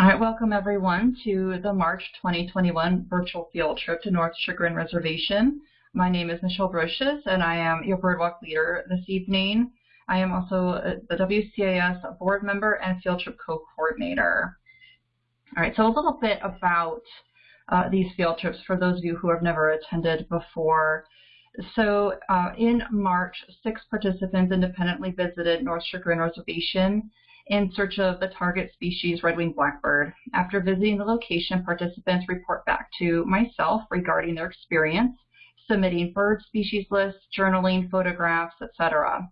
All right, welcome everyone to the March 2021 virtual field trip to North Chagrin Reservation. My name is Michelle Brochus and I am your birdwalk leader this evening. I am also the WCAS board member and field trip co-coordinator. All right, so a little bit about uh, these field trips for those of you who have never attended before. So uh, in March, six participants independently visited North Chagrin Reservation in search of the target species red-winged blackbird. After visiting the location, participants report back to myself regarding their experience, submitting bird species lists, journaling, photographs, etc.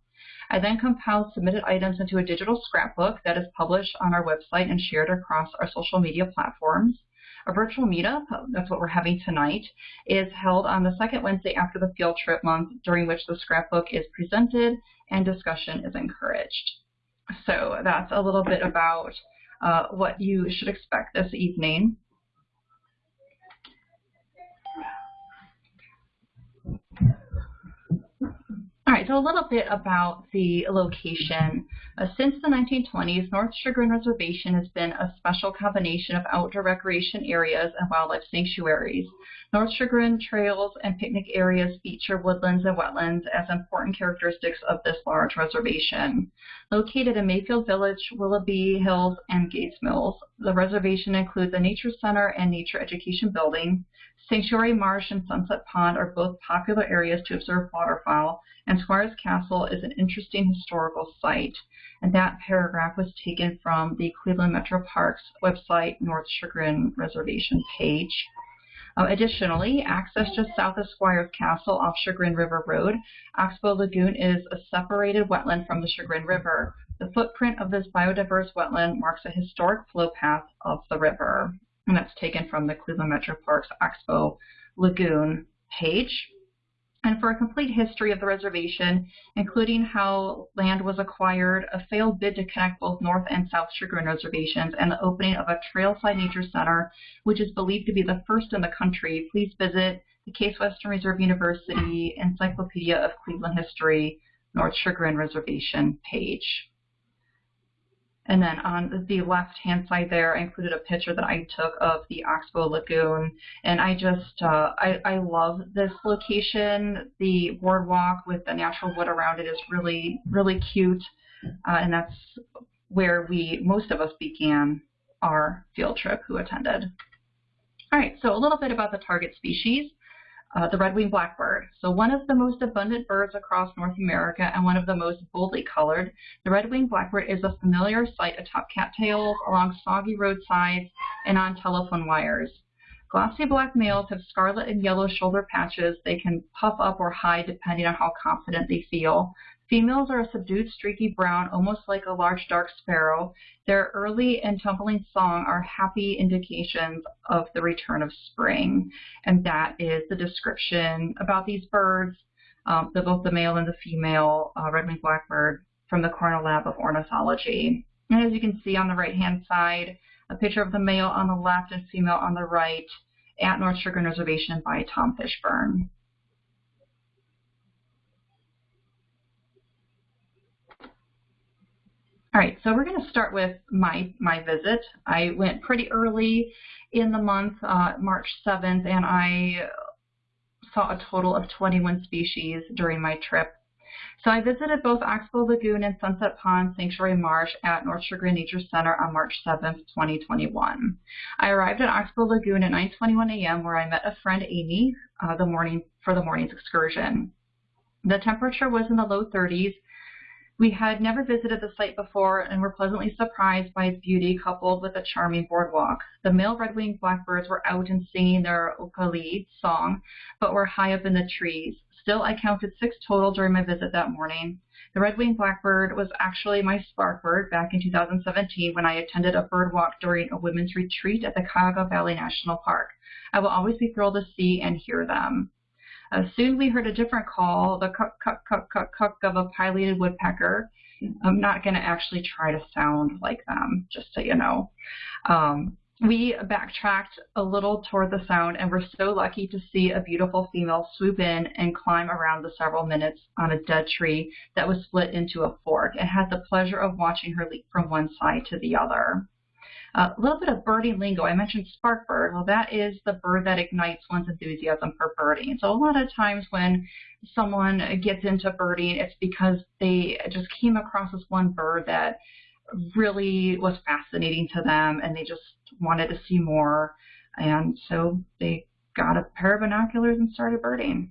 I then compile submitted items into a digital scrapbook that is published on our website and shared across our social media platforms. A virtual meetup, that's what we're having tonight, is held on the second Wednesday after the field trip month, during which the scrapbook is presented and discussion is encouraged. So that's a little bit about uh, what you should expect this evening. All right, so a little bit about the location. Uh, since the 1920s, North Chagrin Reservation has been a special combination of outdoor recreation areas and wildlife sanctuaries. North Chagrin trails and picnic areas feature woodlands and wetlands as important characteristics of this large reservation. Located in Mayfield Village, Willoughby Hills, and Gates Mills, the reservation includes a nature center and nature education building. Sanctuary Marsh and Sunset Pond are both popular areas to observe waterfowl, and Squires Castle is an interesting historical site. And that paragraph was taken from the Cleveland Metro Parks website North Chagrin Reservation page. Uh, additionally, access just south of Squires Castle off Chagrin River Road, Oxbow Lagoon is a separated wetland from the Chagrin River. The footprint of this biodiverse wetland marks a historic flow path of the river. And that's taken from the Cleveland Metro Parks Oxbow Lagoon page and for a complete history of the reservation, including how land was acquired, a failed bid to connect both North and South Chagrin reservations, and the opening of a Trailside Nature Center, which is believed to be the first in the country, please visit the Case Western Reserve University Encyclopedia of Cleveland History North Chagrin Reservation page. And then on the left-hand side there, I included a picture that I took of the Oxbow Lagoon. And I just, uh, I, I love this location. The boardwalk with the natural wood around it is really, really cute. Uh, and that's where we, most of us began our field trip who attended. All right, so a little bit about the target species uh, the red-winged blackbird. So one of the most abundant birds across North America and one of the most boldly colored, the red-winged blackbird is a familiar sight atop cattails, along soggy roadsides, and on telephone wires. Glossy black males have scarlet and yellow shoulder patches. They can puff up or hide depending on how confident they feel. Females are a subdued streaky brown, almost like a large dark sparrow. Their early and tumbling song are happy indications of the return of spring. And that is the description about these birds, um, the, both the male and the female uh, red-winged blackbird from the Cornell Lab of Ornithology. And as you can see on the right-hand side, a picture of the male on the left and female on the right at North Chagrin Reservation by Tom Fishburne. All right, so we're going to start with my, my visit. I went pretty early in the month, uh, March 7th, and I saw a total of 21 species during my trip. So I visited both Oxbow Lagoon and Sunset Pond Sanctuary Marsh at North Chagrin Nature Center on March 7th, 2021. I arrived at Oxbow Lagoon at 9.21 a.m. where I met a friend, Amy, uh, the morning for the morning's excursion. The temperature was in the low 30s we had never visited the site before and were pleasantly surprised by its beauty coupled with a charming boardwalk. The male red-winged blackbirds were out and singing their okali song, but were high up in the trees. Still, I counted six total during my visit that morning. The red-winged blackbird was actually my spark bird back in 2017 when I attended a bird walk during a women's retreat at the Cuyahoga Valley National Park. I will always be thrilled to see and hear them. Uh, soon we heard a different call, the cuck, cuck, cuck, cuck, cuck of a pileated woodpecker. I'm not going to actually try to sound like them, just so you know. Um, we backtracked a little toward the sound and were so lucky to see a beautiful female swoop in and climb around the several minutes on a dead tree that was split into a fork and had the pleasure of watching her leap from one side to the other. A little bit of birding lingo. I mentioned spark bird. Well, that is the bird that ignites one's enthusiasm for birding. So a lot of times when someone gets into birding, it's because they just came across this one bird that really was fascinating to them and they just wanted to see more. And so they got a pair of binoculars and started birding.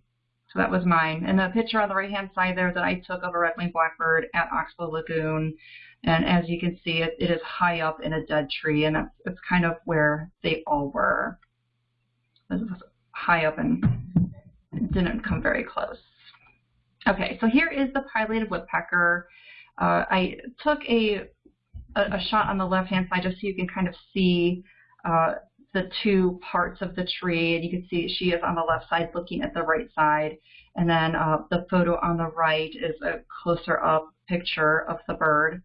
So that was mine. And the picture on the right-hand side there that I took of a red-winged blackbird at Oxbow Lagoon. And as you can see, it, it is high up in a dead tree, and that's, that's kind of where they all were. This was high up and didn't come very close. Okay, so here is the pileated woodpecker. Uh, I took a, a, a, shot on the left-hand side just so you can kind of see uh, the two parts of the tree, and you can see she is on the left side looking at the right side. And then uh, the photo on the right is a closer up picture of the bird.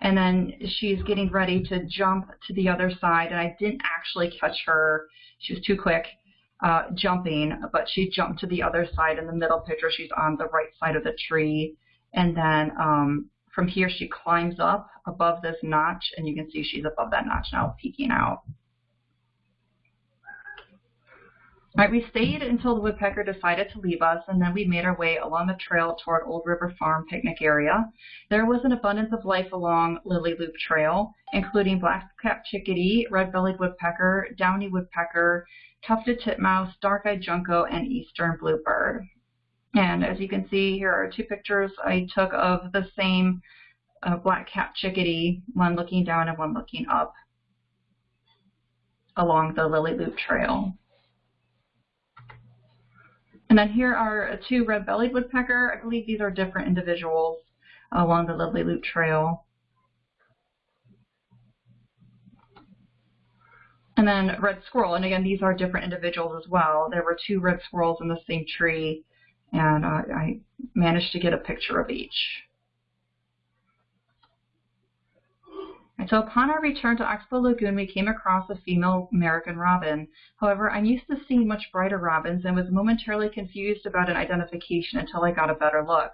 And then she's getting ready to jump to the other side, and I didn't actually catch her. She was too quick uh, jumping, but she jumped to the other side in the middle picture. She's on the right side of the tree. And then um, from here, she climbs up above this notch, and you can see she's above that notch now, peeking out. All right, we stayed until the woodpecker decided to leave us, and then we made our way along the trail toward Old River Farm picnic area. There was an abundance of life along Lily Loop Trail, including black-capped chickadee, red-bellied woodpecker, downy woodpecker, tufted titmouse, dark-eyed junco, and eastern bluebird. And as you can see, here are two pictures I took of the same uh, black-capped chickadee, one looking down and one looking up along the Lily Loop Trail. And then here are two red-bellied woodpecker. I believe these are different individuals along the Lovely Loop Trail. And then red squirrel, and again, these are different individuals as well. There were two red squirrels in the same tree, and uh, I managed to get a picture of each. And so upon our return to Oxbow Lagoon, we came across a female American robin. However, I'm used to seeing much brighter robins and was momentarily confused about an identification until I got a better look.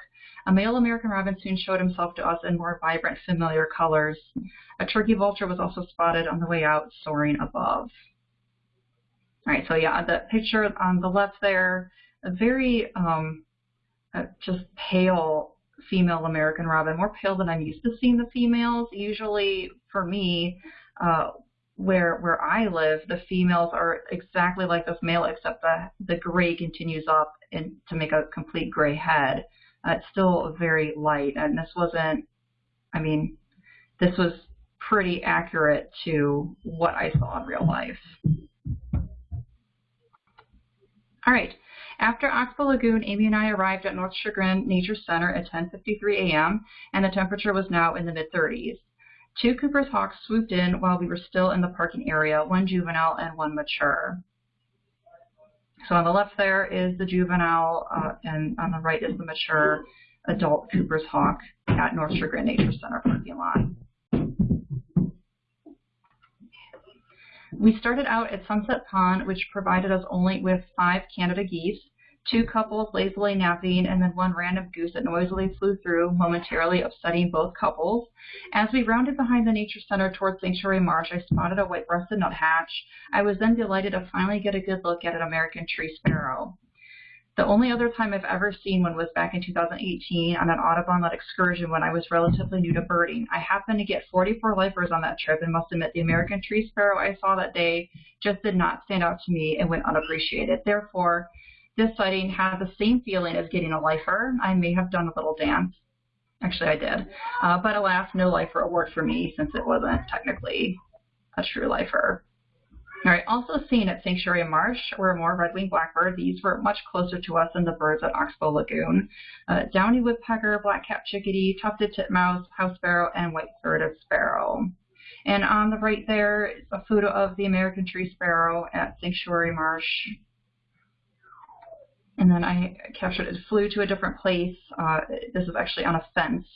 A male American robin soon showed himself to us in more vibrant, familiar colors. A turkey vulture was also spotted on the way out, soaring above. All right, so yeah, the picture on the left there, a very um, uh, just pale female American robin, more pale than I'm used to seeing the females. Usually for me, uh, where where I live, the females are exactly like this male, except the the gray continues up and to make a complete gray head. Uh, it's still very light, and this wasn't. I mean, this was pretty accurate to what I saw in real life. All right, after Oxbow Lagoon, Amy and I arrived at North Chagrin Nature Center at 10.53 a.m., and the temperature was now in the mid-30s. Two Cooper's hawks swooped in while we were still in the parking area, one juvenile and one mature. So on the left there is the juvenile, uh, and on the right is the mature adult Cooper's hawk at North Chagrin Nature Center parking lot. We started out at Sunset Pond, which provided us only with five Canada geese two couples lazily napping, and then one random goose that noisily flew through, momentarily upsetting both couples. As we rounded behind the Nature Center towards Sanctuary Marsh, I spotted a white-breasted nuthatch. I was then delighted to finally get a good look at an American tree sparrow. The only other time I've ever seen one was back in 2018 on an Audubon-led excursion when I was relatively new to birding. I happened to get 44 lifers on that trip and must admit the American tree sparrow I saw that day just did not stand out to me and went unappreciated. Therefore, this sighting had the same feeling as getting a lifer. I may have done a little dance. Actually, I did. Uh, but alas, no lifer award for me since it wasn't technically a true lifer. All right, also seen at Sanctuary Marsh were more red-winged blackbird. These were much closer to us than the birds at Oxbow Lagoon. Uh, downy woodpecker, black-capped chickadee, tufted titmouse, house sparrow, and white-throated sparrow. And on the right there is a photo of the American tree sparrow at Sanctuary Marsh and then I captured it. flew to a different place. Uh, this is actually on a fence,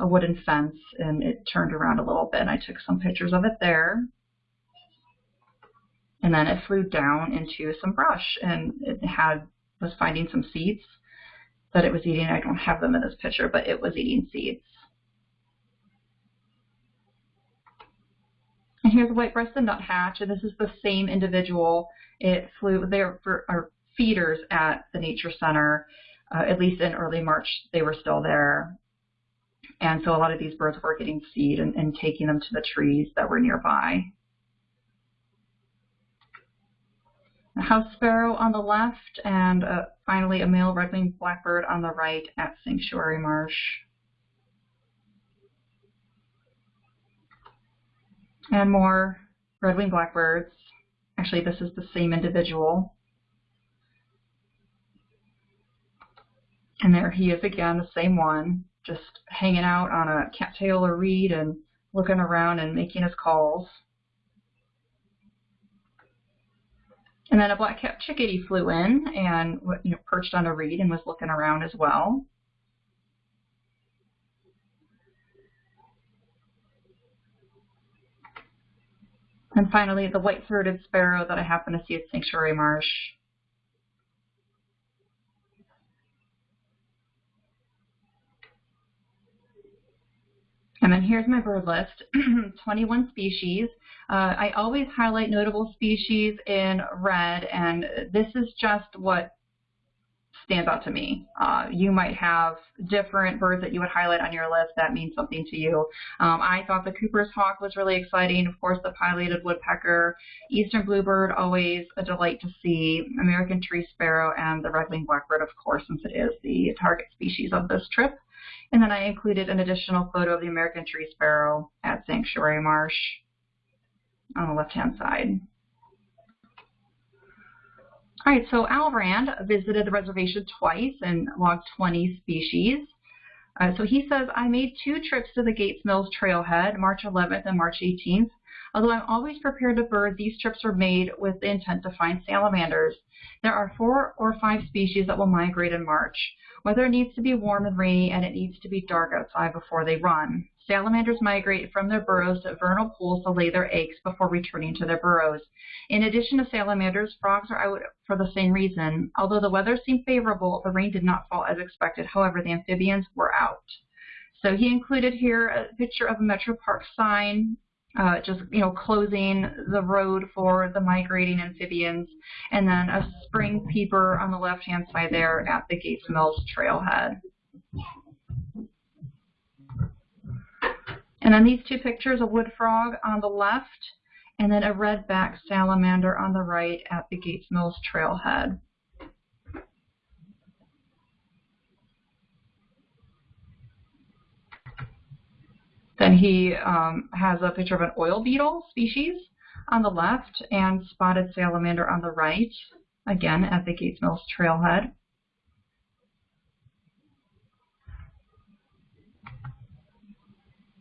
a wooden fence, and it turned around a little bit. And I took some pictures of it there. And then it flew down into some brush, and it had was finding some seeds that it was eating. I don't have them in this picture, but it was eating seeds. And here's a white-breasted nuthatch, and this is the same individual. It flew there for our feeders at the Nature Center. Uh, at least in early March, they were still there. And so a lot of these birds were getting seed and, and taking them to the trees that were nearby. A house sparrow on the left, and uh, finally a male red-winged blackbird on the right at Sanctuary Marsh. And more red-winged blackbirds. Actually, this is the same individual. And there he is again, the same one, just hanging out on a cattail or reed and looking around and making his calls. And then a black-capped chickadee flew in and you know, perched on a reed and was looking around as well. And finally, the white-throated sparrow that I happen to see at Sanctuary Marsh. And then here's my bird list, 21 species. Uh, I always highlight notable species in red, and this is just what stands out to me. Uh, you might have different birds that you would highlight on your list that mean something to you. Um, I thought the Cooper's hawk was really exciting. Of course, the pileated woodpecker, eastern bluebird, always a delight to see, American tree sparrow, and the red-winged blackbird, of course, since it is the target species of this trip. And then I included an additional photo of the American tree sparrow at Sanctuary Marsh on the left-hand side. All right, so Al Rand visited the reservation twice and logged 20 species. Uh, so he says, I made two trips to the Gates Mills trailhead, March 11th and March 18th. Although I'm always prepared to bird, these trips were made with the intent to find salamanders. There are four or five species that will migrate in March. Weather needs to be warm and rainy, and it needs to be dark outside before they run. Salamanders migrate from their burrows to vernal pools to lay their eggs before returning to their burrows. In addition to salamanders, frogs are out for the same reason. Although the weather seemed favorable, the rain did not fall as expected. However, the amphibians were out. So he included here a picture of a Metro Park sign uh, just you know closing the road for the migrating amphibians, and then a spring peeper on the left-hand side there at the Gates Mills trailhead. And then these two pictures, a wood frog on the left, and then a red-backed salamander on the right at the Gates Mills trailhead. Then he um, has a picture of an oil beetle species on the left and spotted salamander on the right, again at the Gates Mills trailhead.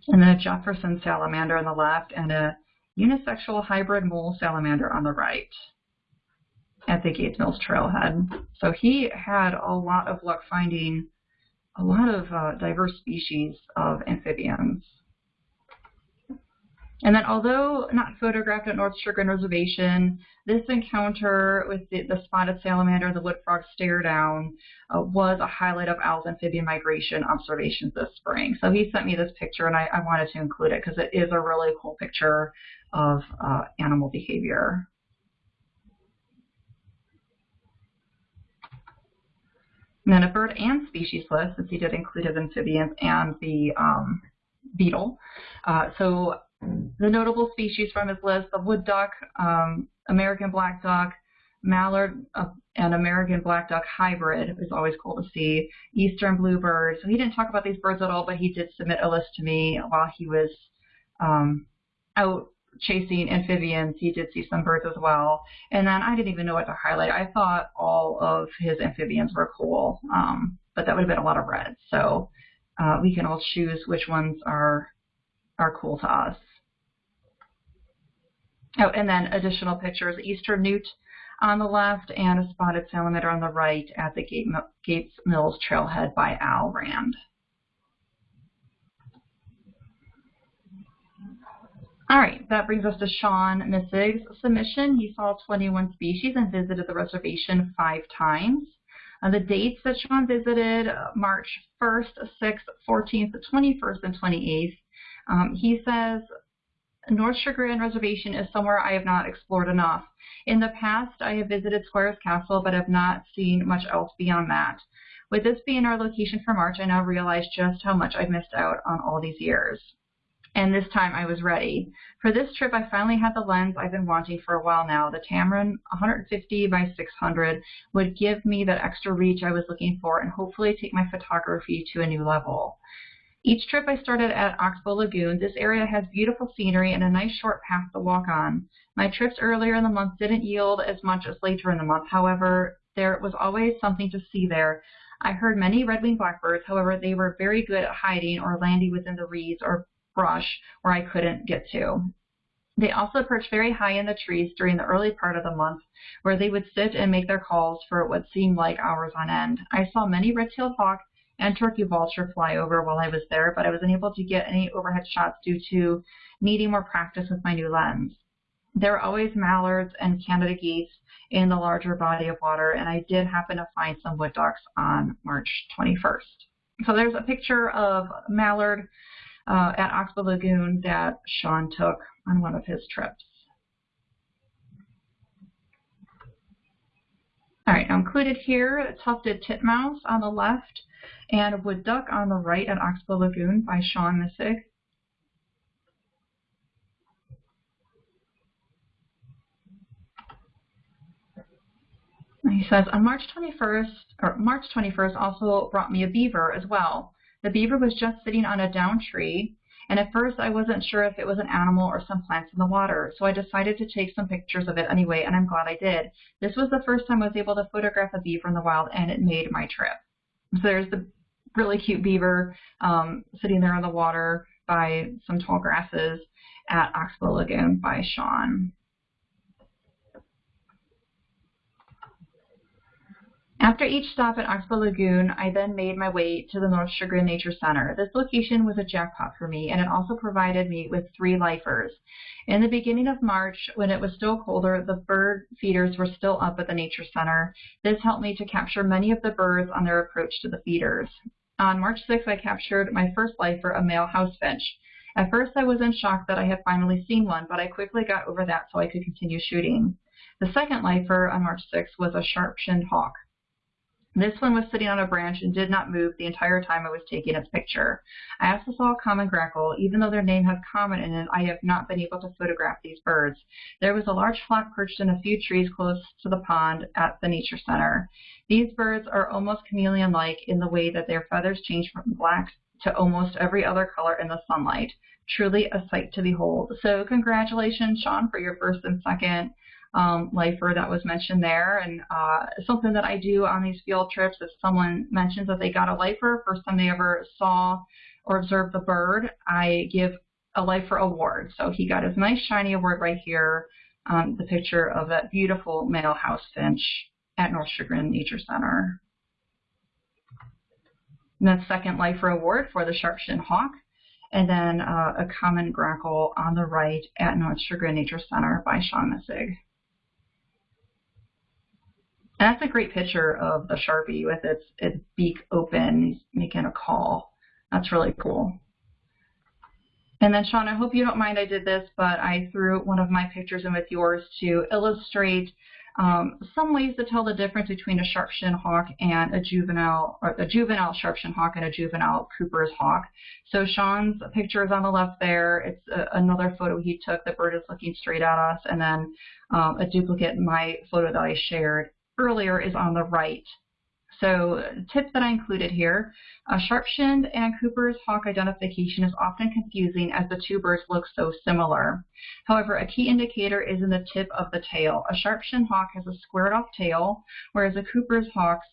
And then a Jefferson salamander on the left and a unisexual hybrid mole salamander on the right at the Gates Mills trailhead. So he had a lot of luck finding a lot of uh, diverse species of amphibians. And then although not photographed at North Chagrin Reservation, this encounter with the, the spotted salamander and the wood frog stare down uh, was a highlight of Al's amphibian migration observations this spring. So he sent me this picture and I, I wanted to include it because it is a really cool picture of uh, animal behavior. And then a bird and species list, since he did include his amphibians and the um, beetle. Uh, so the notable species from his list, the wood duck, um, American black duck, mallard, uh, and American black duck hybrid is always cool to see. Eastern bluebird. So he didn't talk about these birds at all, but he did submit a list to me while he was um, out chasing amphibians. He did see some birds as well. And then I didn't even know what to highlight. I thought all of his amphibians were cool, um, but that would have been a lot of red. So uh, we can all choose which ones are are cool to us. Oh, and then additional pictures, Eastern newt on the left and a spotted salamander on the right at the Gates Mills Trailhead by Al Rand. All right, that brings us to Sean Missig's submission. He saw 21 species and visited the reservation five times. Uh, the dates that Sean visited, uh, March 1st, 6th, 14th, 21st, and 28th. Um, he says North Chagrin Reservation is somewhere I have not explored enough. In the past, I have visited Squires Castle, but have not seen much else beyond that. With this being our location for March, I now realize just how much I've missed out on all these years. And this time I was ready. For this trip, I finally had the lens I've been wanting for a while now. The Tamron 150 by 600 would give me that extra reach I was looking for and hopefully take my photography to a new level. Each trip I started at Oxbow Lagoon. This area has beautiful scenery and a nice short path to walk on. My trips earlier in the month didn't yield as much as later in the month. However, there was always something to see there. I heard many red-winged blackbirds, however, they were very good at hiding or landing within the reeds or brush where I couldn't get to. They also perched very high in the trees during the early part of the month, where they would sit and make their calls for what seemed like hours on end. I saw many red-tailed hawk and turkey vulture fly over while I was there, but I was unable to get any overhead shots due to needing more practice with my new lens. There were always mallards and Canada geese in the larger body of water, and I did happen to find some wood ducks on March 21st. So there's a picture of mallard uh, at Oxbow Lagoon that Sean took on one of his trips. All right, included here, a tufted titmouse on the left and wood duck on the right at Oxbow Lagoon by Sean Missig. He says, on March 21st, or March 21st also brought me a beaver as well. The beaver was just sitting on a down tree, and at first I wasn't sure if it was an animal or some plants in the water, so I decided to take some pictures of it anyway, and I'm glad I did. This was the first time I was able to photograph a beaver in the wild, and it made my trip. So there's the really cute beaver um, sitting there in the water by some tall grasses at Oxbow Lagoon by Sean. After each stop at Oxbow Lagoon, I then made my way to the North Chagrin Nature Center. This location was a jackpot for me, and it also provided me with three lifers. In the beginning of March, when it was still colder, the bird feeders were still up at the Nature Center. This helped me to capture many of the birds on their approach to the feeders. On March 6th, I captured my first lifer, a male house finch. At first, I was in shock that I had finally seen one, but I quickly got over that so I could continue shooting. The second lifer on March 6th was a sharp-shinned hawk. This one was sitting on a branch and did not move the entire time I was taking its picture. I also saw a common grackle. Even though their name has common in it, I have not been able to photograph these birds. There was a large flock perched in a few trees close to the pond at the Nature Center. These birds are almost chameleon-like in the way that their feathers change from black to almost every other color in the sunlight. Truly a sight to behold. So congratulations, Sean, for your first and second um, lifer that was mentioned there. And uh, something that I do on these field trips, if someone mentions that they got a lifer, first time they ever saw or observed the bird, I give a lifer award. So he got his nice shiny award right here, um, the picture of that beautiful male house finch at North Chagrin Nature Center. And then second lifer award for the sharp-shinned hawk and then uh, a common grackle on the right at North Chagrin Nature Center by Sean Missig. That's a great picture of the Sharpie with its, its beak open, making a call. That's really cool. And then Sean, I hope you don't mind I did this, but I threw one of my pictures in with yours to illustrate um, some ways to tell the difference between a sharp-shinned hawk and a juvenile, or a juvenile sharp-shinned hawk and a juvenile Cooper's hawk. So Sean's picture is on the left there. It's a, another photo he took. The bird is looking straight at us, and then um, a duplicate my photo that I shared earlier is on the right. So tip that I included here, a sharp-shinned and Cooper's hawk identification is often confusing as the two birds look so similar. However, a key indicator is in the tip of the tail. A sharp-shinned hawk has a squared off tail, whereas a Cooper's hawk's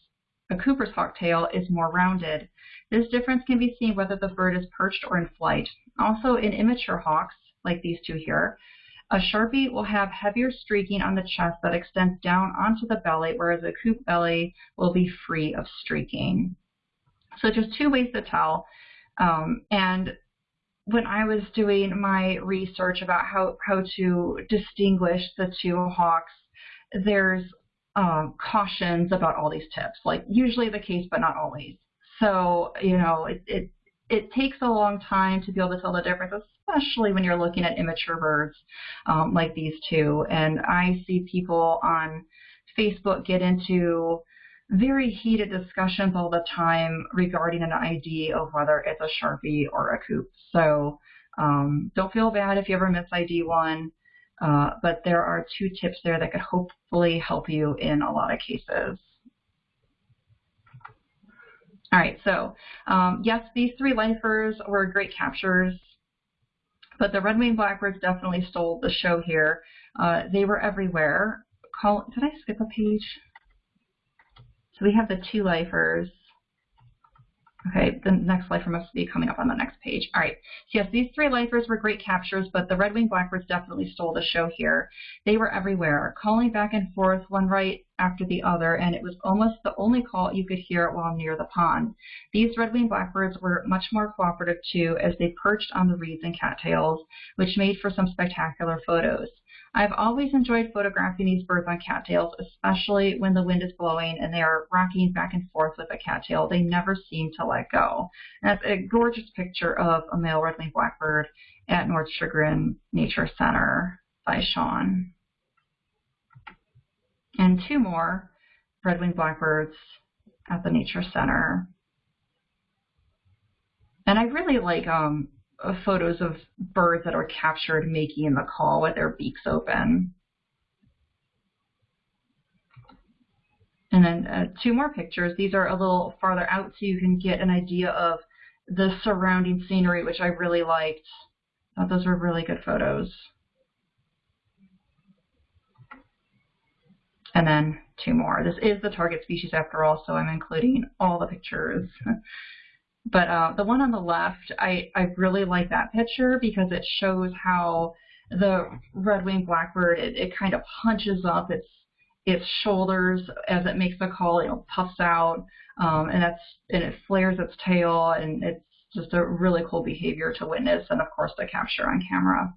a Cooper's hawk tail is more rounded. This difference can be seen whether the bird is perched or in flight. Also, in immature hawks, like these two here, a Sharpie will have heavier streaking on the chest that extends down onto the belly, whereas a coop belly will be free of streaking. So just two ways to tell. Um, and when I was doing my research about how, how to distinguish the two hawks, there's um, cautions about all these tips, like usually the case, but not always. So, you know, it, it, it takes a long time to be able to tell the difference, especially when you're looking at immature birds um, like these two. And I see people on Facebook get into very heated discussions all the time regarding an ID of whether it's a Sharpie or a Coop. So um, don't feel bad if you ever miss ID one, uh, but there are two tips there that could hopefully help you in a lot of cases. All right, so um, yes, these three lifers were great captures, but the red-winged blackbirds definitely stole the show here. Uh, they were everywhere. Did I skip a page? So we have the two lifers. Okay, the next lifer must be coming up on the next page. All right, so yes, these three lifers were great captures, but the red-winged blackbirds definitely stole the show here. They were everywhere, calling back and forth, one right after the other, and it was almost the only call you could hear while near the pond. These red-winged blackbirds were much more cooperative too, as they perched on the reeds and cattails, which made for some spectacular photos. I've always enjoyed photographing these birds on cattails, especially when the wind is blowing and they are rocking back and forth with a cattail. They never seem to let go. That's a gorgeous picture of a male red-winged blackbird at North Chagrin Nature Center by Sean. And two more red-winged blackbirds at the Nature Center. And I really like um, photos of birds that are captured making the call with their beaks open. And then uh, two more pictures. These are a little farther out so you can get an idea of the surrounding scenery, which I really liked. Thought those were really good photos. And then two more. This is the target species after all, so I'm including all the pictures. But uh, the one on the left, I, I really like that picture because it shows how the red-winged blackbird, it, it kind of hunches up its its shoulders as it makes the call, you know, puffs out, um, and that's and it flares its tail, and it's just a really cool behavior to witness, and of course to capture on camera.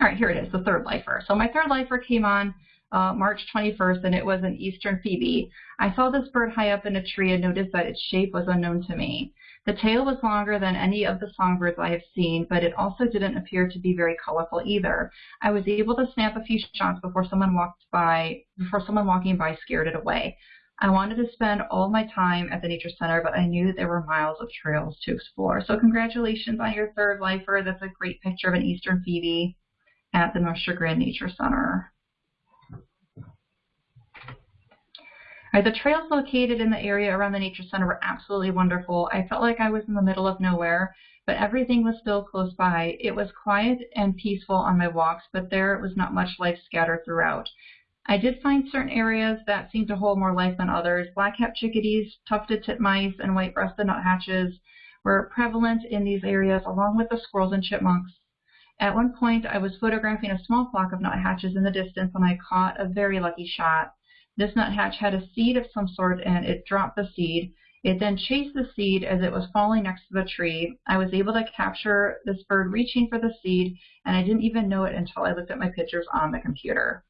All right, here it is, the third lifer. So my third lifer came on uh, March 21st, and it was an eastern phoebe. I saw this bird high up in a tree and noticed that its shape was unknown to me. The tail was longer than any of the songbirds I have seen, but it also didn't appear to be very colorful either. I was able to snap a few shots before someone walked by, before someone walking by scared it away. I wanted to spend all my time at the Nature Center, but I knew that there were miles of trails to explore. So congratulations on your third lifer. That's a great picture of an eastern phoebe at the North Chagrin Nature Center. Right, the trails located in the area around the Nature Center were absolutely wonderful. I felt like I was in the middle of nowhere, but everything was still close by. It was quiet and peaceful on my walks, but there was not much life scattered throughout. I did find certain areas that seemed to hold more life than others. Black-capped chickadees, tufted titmice, and white-breasted nuthatches were prevalent in these areas, along with the squirrels and chipmunks. At one point, I was photographing a small flock of nuthatches in the distance, and I caught a very lucky shot. This nuthatch had a seed of some sort and it dropped the seed. It then chased the seed as it was falling next to the tree. I was able to capture this bird reaching for the seed and I didn't even know it until I looked at my pictures on the computer.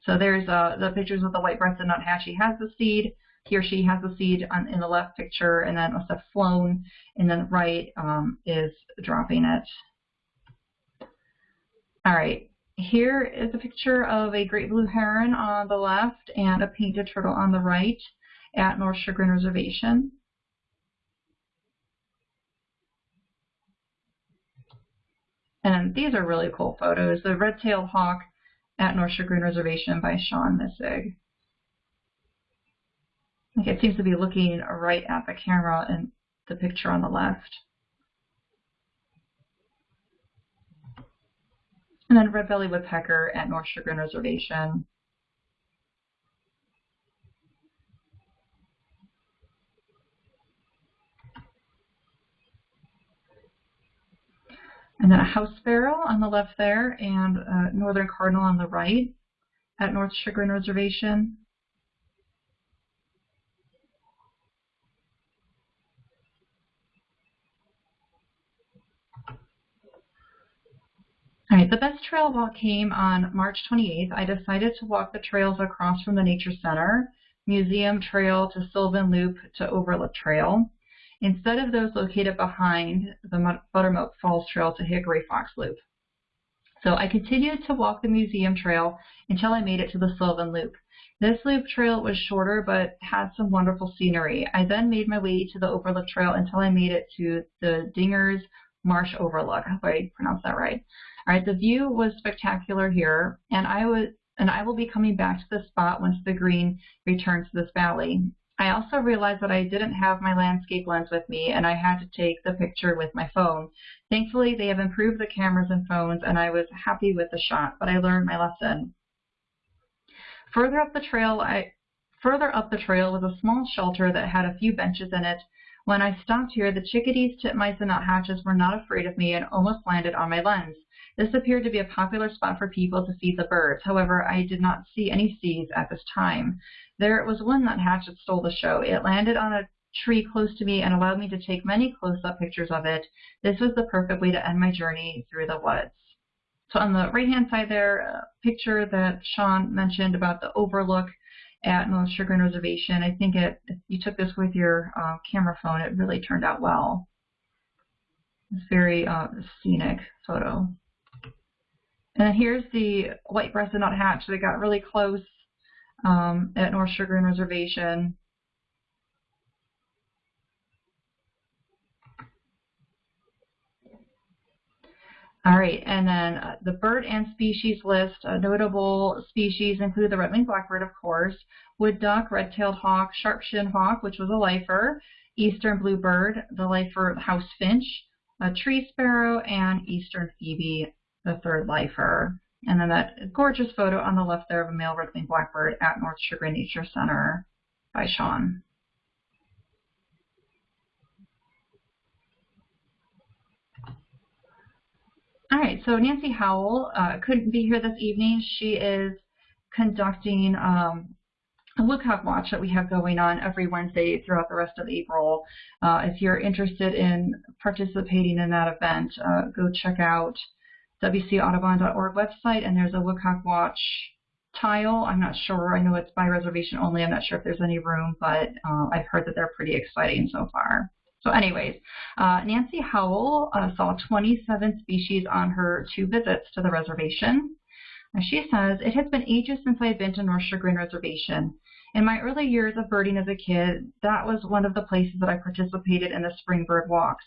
So there's uh, the pictures of the white-breasted nuthatch. He has the seed. He or she has the seed on, in the left picture and then must have flown and then right um, is dropping it. All right, here is a picture of a great blue heron on the left and a painted turtle on the right at North Chagrin Reservation. And these are really cool photos. The red-tailed hawk at North Chagrin Reservation by Sean Missig. Like it seems to be looking right at the camera in the picture on the left. And then red-bellied woodpecker at North Chagrin Reservation. And then a house sparrow on the left there and a northern cardinal on the right at North Chagrin Reservation. All right, the best trail walk came on March 28th. I decided to walk the trails across from the Nature Center, Museum Trail to Sylvan Loop to Overlook Trail. instead of those located behind the Buttermilk Falls Trail to Hickory Fox Loop. So I continued to walk the museum trail until I made it to the Sylvan Loop. This loop trail was shorter but had some wonderful scenery. I then made my way to the Overlook Trail until I made it to the Dingers Marsh Overlook. I hope I pronounced that right. All right, the view was spectacular here, and I was and I will be coming back to this spot once the green returns to this valley. I also realized that I didn't have my landscape lens with me and I had to take the picture with my phone. Thankfully, they have improved the cameras and phones and I was happy with the shot, but I learned my lesson. Further up the trail, I further up the trail was a small shelter that had a few benches in it. When I stopped here, the chickadees, titmice, and nuthatches were not afraid of me and almost landed on my lens. This appeared to be a popular spot for people to feed the birds. However, I did not see any seeds at this time. There was one nuthatch that stole the show. It landed on a tree close to me and allowed me to take many close-up pictures of it. This was the perfect way to end my journey through the woods. So on the right-hand side there, a picture that Sean mentioned about the overlook at North Chagrin Reservation. I think it, if you took this with your uh, camera phone, it really turned out well. It's very uh, scenic photo. And here's the white-breasted nuthatch that got really close um, at North Chagrin Reservation. All right, and then uh, the bird and species list. Uh, notable species include the red-winged blackbird, of course, wood duck, red-tailed hawk, sharp-shinned hawk, which was a lifer, eastern bluebird, the lifer house finch, a tree sparrow, and eastern phoebe, the third lifer. And then that gorgeous photo on the left there of a male red-winged blackbird at North Chagrin Nature Center by Sean. All right, so Nancy Howell uh, couldn't be here this evening. She is conducting um, a Woodcock Watch that we have going on every Wednesday throughout the rest of April. Uh, if you're interested in participating in that event, uh, go check out wcaudubon.org website, and there's a Woodcock Watch tile. I'm not sure. I know it's by reservation only. I'm not sure if there's any room, but uh, I've heard that they're pretty exciting so far. So anyways, uh, Nancy Howell uh, saw 27 species on her two visits to the reservation. And she says, it has been ages since I had been to North Chagrin Reservation. In my early years of birding as a kid, that was one of the places that I participated in the spring bird walks.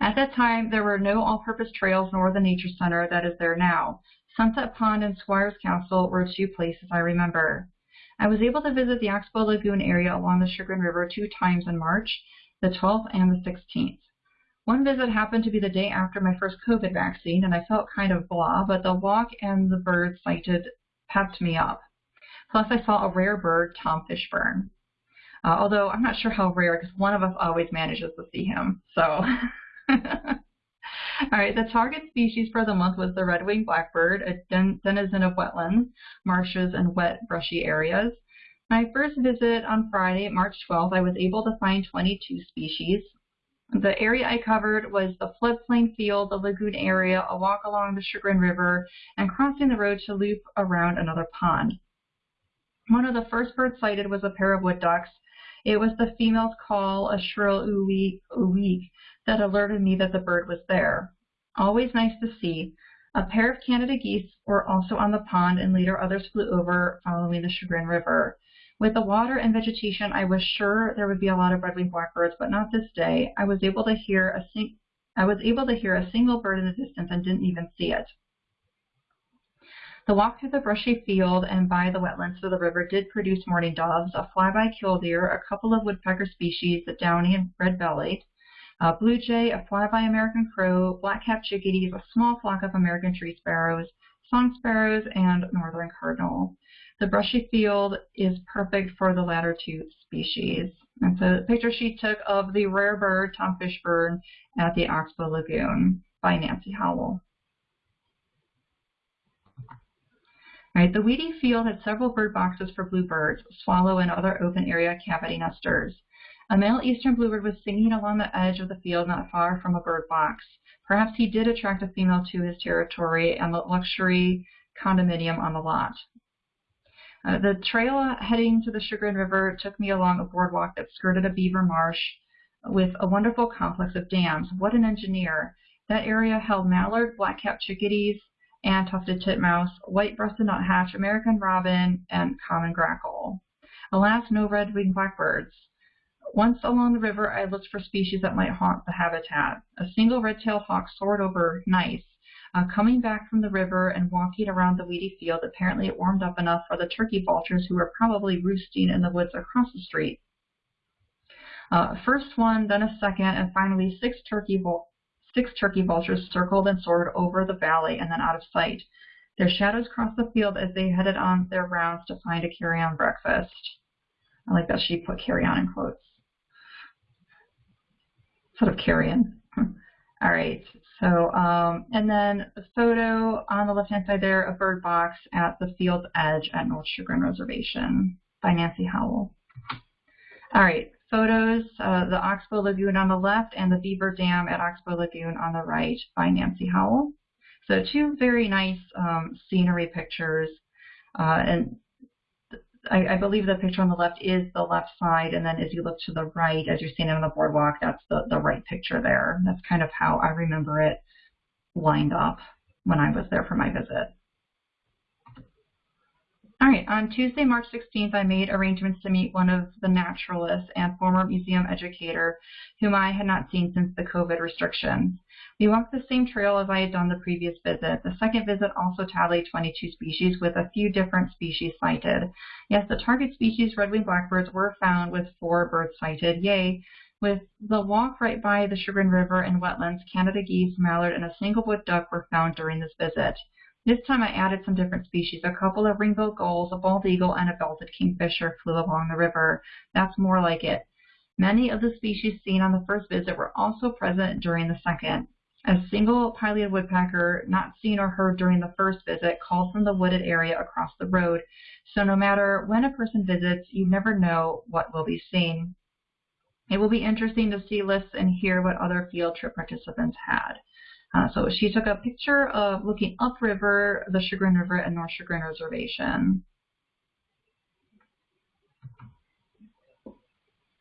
At that time, there were no all-purpose trails nor the nature center that is there now. Sunset Pond and Squires Castle were two places I remember. I was able to visit the Oxbow Lagoon area along the Chagrin River two times in March, the 12th and the 16th. One visit happened to be the day after my first COVID vaccine, and I felt kind of blah, but the walk and the birds sighted pepped me up. Plus, I saw a rare bird, Tom Fishburne. Uh, although I'm not sure how rare, because one of us always manages to see him. So All right, the target species for the month was the red-winged blackbird, a den denizen of wetlands, marshes, and wet, brushy areas. My first visit on Friday, March 12th, I was able to find 22 species. The area I covered was the floodplain field, the lagoon area, a walk along the Chagrin River, and crossing the road to loop around another pond. One of the first birds sighted was a pair of wood ducks. It was the female's call, a shrill ooh-week, that alerted me that the bird was there. Always nice to see. A pair of Canada geese were also on the pond and later others flew over following the Chagrin River. With the water and vegetation, I was sure there would be a lot of red-winged blackbirds, but not this day. I was able to hear a sing I was able to hear a single bird in the distance and didn't even see it. The walk through the brushy field and by the wetlands to the river did produce mourning doves, a flyby killdeer, a couple of woodpecker species, the downy and red-bellied, uh, blue jay, a flyby American crow, black-capped chickadees, a small flock of American tree sparrows, song sparrows, and northern cardinal. The brushy field is perfect for the latter two species. That's a picture she took of the rare bird, Tom Fishburne, at the Oxbow Lagoon by Nancy Howell. Right, the weedy field had several bird boxes for bluebirds, swallow, and other open area cavity nesters. A male eastern bluebird was singing along the edge of the field not far from a bird box. Perhaps he did attract a female to his territory and the luxury condominium on the lot. Uh, the trail heading to the Chagrin River took me along a boardwalk that skirted a beaver marsh with a wonderful complex of dams. What an engineer. That area held mallard, black-capped chickadees, and tufted titmouse, white-breasted nuthatch, American robin, and common grackle. Alas, no red-winged blackbirds. Once along the river, I looked for species that might haunt the habitat. A single red-tailed hawk soared over nice. Uh, coming back from the river and walking around the weedy field, apparently it warmed up enough for the turkey vultures who were probably roosting in the woods across the street. Uh, first one, then a second, and finally six turkey, six turkey vultures circled and soared over the valley and then out of sight. Their shadows crossed the field as they headed on their rounds to find a carrion breakfast. I like that she put carry-on in quotes. Sort of carrion. All right, so, um, and then a photo on the left-hand side there, a bird box at the field's edge at North Chagrin Reservation by Nancy Howell. All right, photos, uh, the Oxbow Lagoon on the left and the Beaver Dam at Oxbow Lagoon on the right by Nancy Howell. So two very nice um, scenery pictures. Uh, and I, I, believe the picture on the left is the left side, and then as you look to the right, as you're it on the boardwalk, that's the, the right picture there. That's kind of how I remember it lined up when I was there for my visit. All right, on Tuesday, March 16th, I made arrangements to meet one of the naturalists and former museum educator whom I had not seen since the COVID restrictions. We walked the same trail as I had done the previous visit. The second visit also tallied 22 species with a few different species sighted. Yes, the target species, red-winged blackbirds, were found with four birds sighted. Yay! With the walk right by the Chagrin River and wetlands, Canada geese, mallard, and a single wood duck were found during this visit. This time I added some different species. A couple of ring-billed gulls, a bald eagle, and a belted kingfisher flew along the river. That's more like it. Many of the species seen on the first visit were also present during the second. A single pileated woodpecker, not seen or heard during the first visit, called from the wooded area across the road. So no matter when a person visits, you never know what will be seen. It will be interesting to see lists and hear what other field trip participants had. Uh, so she took a picture of looking upriver, the Chagrin River and North Chagrin Reservation.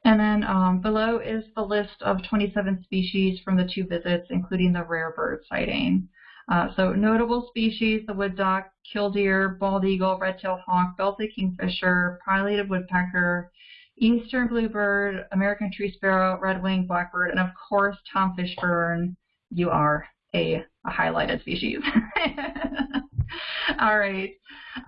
And then um, below is the list of 27 species from the two visits, including the rare bird sighting. Uh, so notable species, the wood duck, killdeer, bald eagle, red-tailed hawk, belted kingfisher, pileated woodpecker, eastern bluebird, American tree sparrow, red-winged blackbird, and of course Tom Fishburne, you are a, a highlighted species. All right.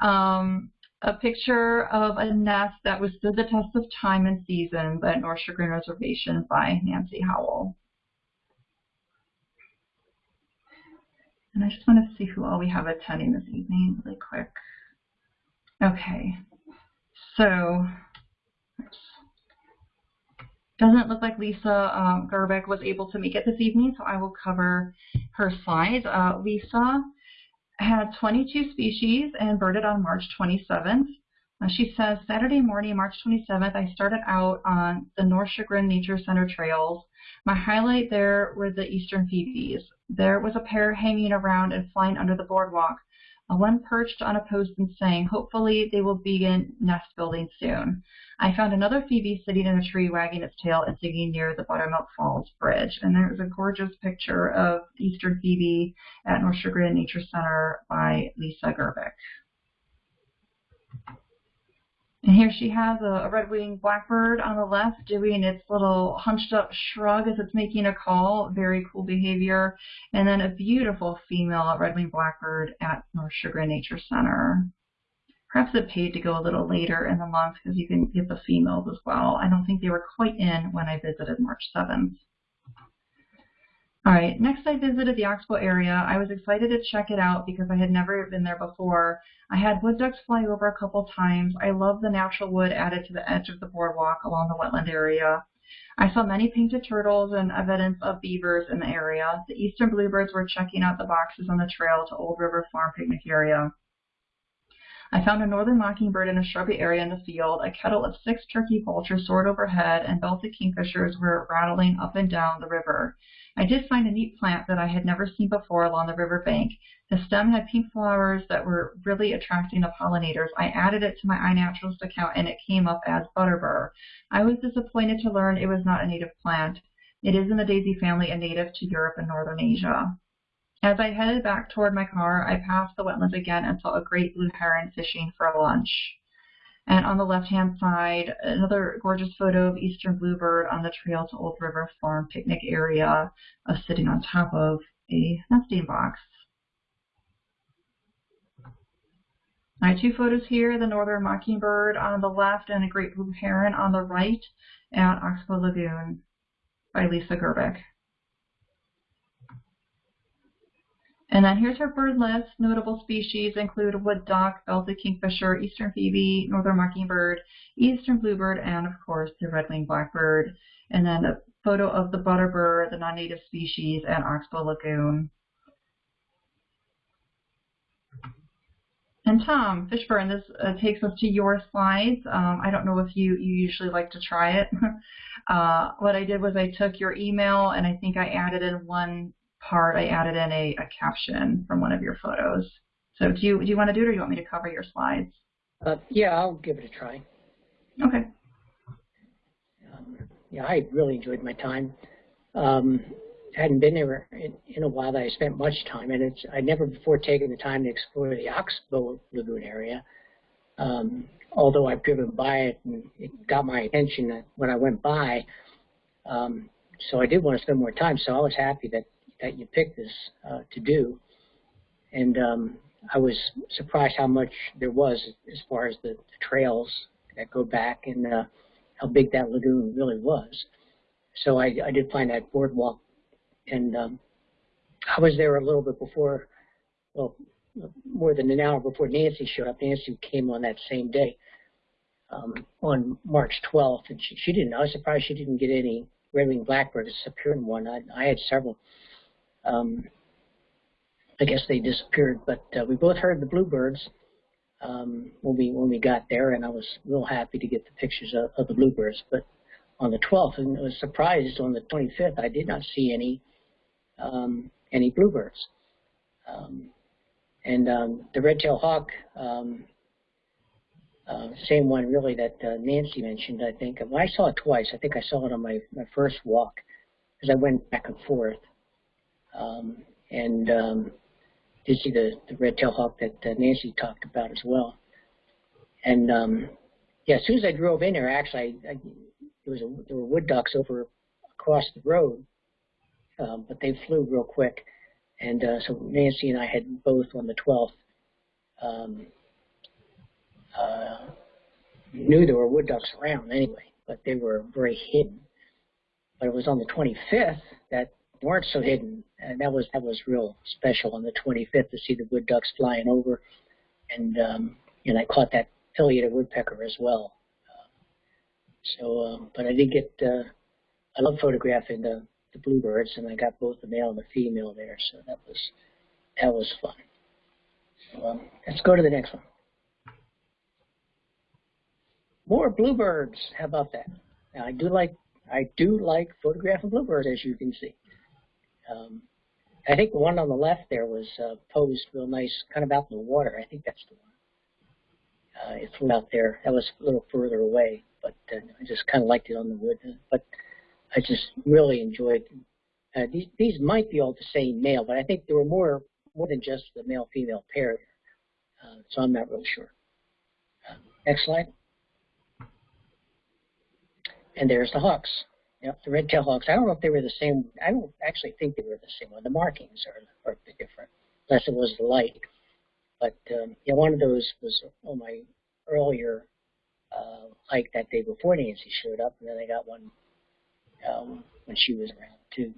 Um, a picture of a nest that was stood the test of time and season at North Chagrin Reservation by Nancy Howell. And I just want to see who all we have attending this evening really quick. Okay, so. Doesn't look like Lisa um, Gerbeck was able to make it this evening, so I will cover her slides. Uh, Lisa had 22 species and birded on March 27th. Uh, she says, Saturday morning, March 27th, I started out on the North Chagrin Nature Center trails. My highlight there were the eastern phoebes. There was a pair hanging around and flying under the boardwalk. One perched on a post and sang, hopefully they will begin nest building soon. I found another phoebe sitting in a tree wagging its tail and singing near the Buttermilk Falls Bridge. And there's a gorgeous picture of Eastern Phoebe at North Chagrin Nature Center by Lisa Gerbeck. And here she has a, a red-winged blackbird on the left doing its little hunched up shrug as it's making a call. Very cool behavior. And then a beautiful female red-winged blackbird at North Chagrin Nature Center. Perhaps it paid to go a little later in the month because you can get the females as well. I don't think they were quite in when I visited March 7th. All right, next I visited the Oxbow area. I was excited to check it out because I had never been there before. I had wood ducks fly over a couple times. I love the natural wood added to the edge of the boardwalk along the wetland area. I saw many painted turtles and evidence of beavers in the area. The eastern bluebirds were checking out the boxes on the trail to Old River Farm picnic area. I found a northern mockingbird in a shrubby area in the field. A kettle of six turkey vultures soared overhead, and belted kingfishers were rattling up and down the river. I did find a neat plant that I had never seen before along the riverbank. The stem had pink flowers that were really attracting the pollinators. I added it to my iNaturalist account and it came up as butterbur. I was disappointed to learn it was not a native plant. It is in the daisy family and native to Europe and Northern Asia. As I headed back toward my car, I passed the wetlands again and saw a great blue heron fishing for lunch. And on the left-hand side, another gorgeous photo of eastern bluebird on the trail to Old River Farm picnic area, uh, sitting on top of a nesting box. Have two photos here, the northern mockingbird on the left and a great blue heron on the right at Oxbow Lagoon by Lisa Gerbic. And then here's her bird list. Notable species include wood duck, belted kingfisher, eastern phoebe, northern mockingbird, eastern bluebird, and of course the red-winged blackbird. And then a photo of the butterbur, the non-native species, at Oxbow Lagoon. And Tom Fishburne, this uh, takes us to your slides. Um, I don't know if you, you usually like to try it. uh, what I did was I took your email and I think I added in one part, I added in a, a caption from one of your photos. So do you, do you want to do it or do you want me to cover your slides? Uh, yeah, I'll give it a try. Okay. Um, yeah, I really enjoyed my time. Um, hadn't been there in, in, a while that I spent much time, and it's I'd never before taken the time to explore the Oxbow Lagoon area. Um, although I've driven by it and it got my attention when I went by, um, so I did want to spend more time. So I was happy that that you picked this uh, to do. And um, I was surprised how much there was as far as the, the trails that go back and uh, how big that lagoon really was. So I, I did find that boardwalk, and um, I was there a little bit before, well, more than an hour before Nancy showed up. Nancy came on that same day, um, on March 12th, and she, she didn't. I was surprised she didn't get any red-winged blackbird. It's appeared one. I, I had several. Um, I guess they disappeared, but uh, we both heard the bluebirds um, when we when we got there, and I was real happy to get the pictures of, of the bluebirds. But on the 12th, and I was surprised on the 25th, I did not see any um, any bluebirds. Um, and um, the red-tailed hawk, um, uh, same one really that uh, Nancy mentioned, I think. I saw it twice. I think I saw it on my, my first walk because I went back and forth. Um, and um, did see the, the red-tailed hawk that uh, Nancy talked about as well. And um, yeah, as soon as I drove in there, actually, I, I, there was a, there were wood ducks over across the road, um, but they flew real quick. And uh, so Nancy and I had both on the 12th um, uh, knew there were wood ducks around anyway, but they were very hidden. But it was on the 25th that weren't so hidden, and that was that was real special on the 25th to see the wood ducks flying over, and um, and I caught that pileated woodpecker as well. So, um, but I did get uh, I love photographing the the bluebirds, and I got both the male and the female there, so that was that was fun. So, um, let's go to the next one. More bluebirds. How about that? Now, I do like I do like photographing bluebirds, as you can see. Um, I think the one on the left there was uh, posed real nice, kind of out in the water. I think that's the one. Uh, it flew out there. That was a little further away, but uh, I just kind of liked it on the wood. But I just really enjoyed. Uh, these these might be all the same male, but I think there were more more than just the male female pair. Uh, so I'm not real sure. Uh, next slide. And there's the hawks. Yep, the red-tailed hawks. I don't know if they were the same. I don't actually think they were the same one. The markings are, are different, unless it was the light. But um, yeah, one of those was on my earlier uh, hike that day before Nancy showed up, and then I got one um, when she was around too.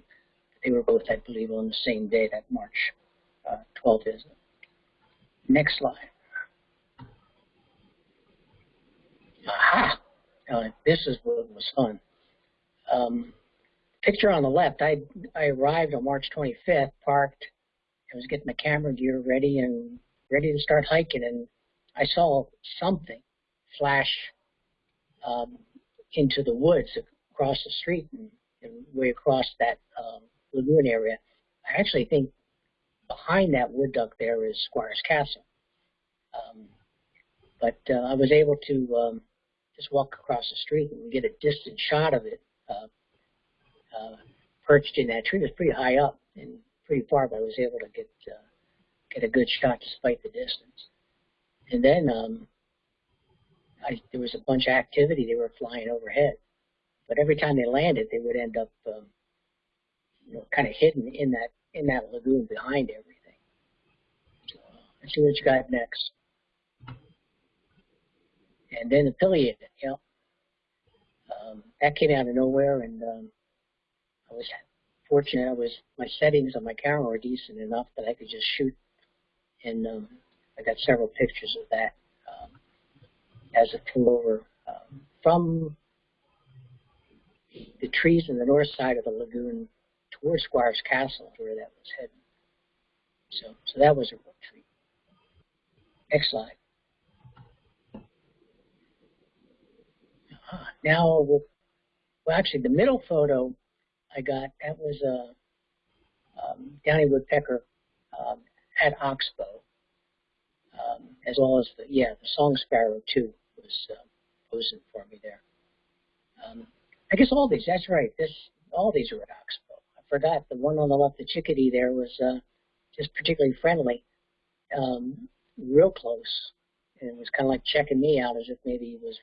They were both, I believe, on the same day, that March uh, 12th visit. Next slide. Aha! Uh, this is what was fun. Um, picture on the left, I, I arrived on March 25th, parked, I was getting the camera gear ready and ready to start hiking, and I saw something flash um, into the woods across the street and, and way across that um, lagoon area. I actually think behind that wood duck there is Squires Castle. Um, but uh, I was able to um, just walk across the street and get a distant shot of it perched in that tree. It was pretty high up and pretty far, but I was able to get uh, get a good shot despite the distance. And then um, I, there was a bunch of activity. They were flying overhead, but every time they landed, they would end up, um, you know, kind of hidden in that in that lagoon behind everything. Let's see what you got next. And then a pileated, you know, um, that came out of nowhere, and um, I was fortunate. I was my settings on my camera were decent enough that I could just shoot, and um, I got several pictures of that um, as it flew over um, from the trees in the north side of the lagoon towards Squires Castle, where that was heading. So, so that was a real treat. Next slide. Uh, now, we'll, well, actually, the middle photo I got that was a uh, um, downy woodpecker um, at Oxbow, um, as well as the yeah the song sparrow too was uh, posing for me there. Um, I guess all these. That's right. This all these are at Oxbow. I forgot the one on the left, the chickadee there was uh, just particularly friendly, um, real close, and it was kind of like checking me out as if maybe he was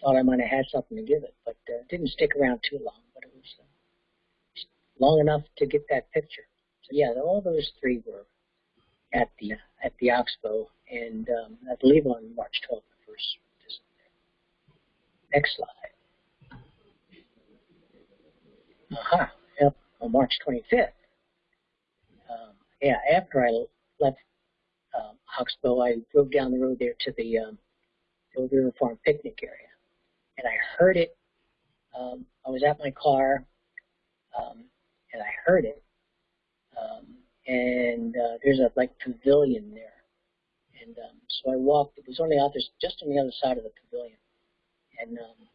thought I might have had something to give it, but uh, didn't stick around too long. But it was uh, long enough to get that picture. So yeah, all those three were at the at the Oxbow, and um, I believe on March 12th, the first. Next slide. Aha, uh-huh. yep, on March 25th. Um, yeah, after I left um, Oxbow, I drove down the road there to the um, Old River Farm picnic area, and I heard it. Um, I was at my car, um, and I heard it. Um, and uh, there's a like pavilion there, and um, so I walked. It was on the other, just on the other side of the pavilion, and um,